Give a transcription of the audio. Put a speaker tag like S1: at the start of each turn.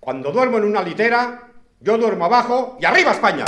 S1: Cuando duermo en una litera, yo duermo abajo y arriba España.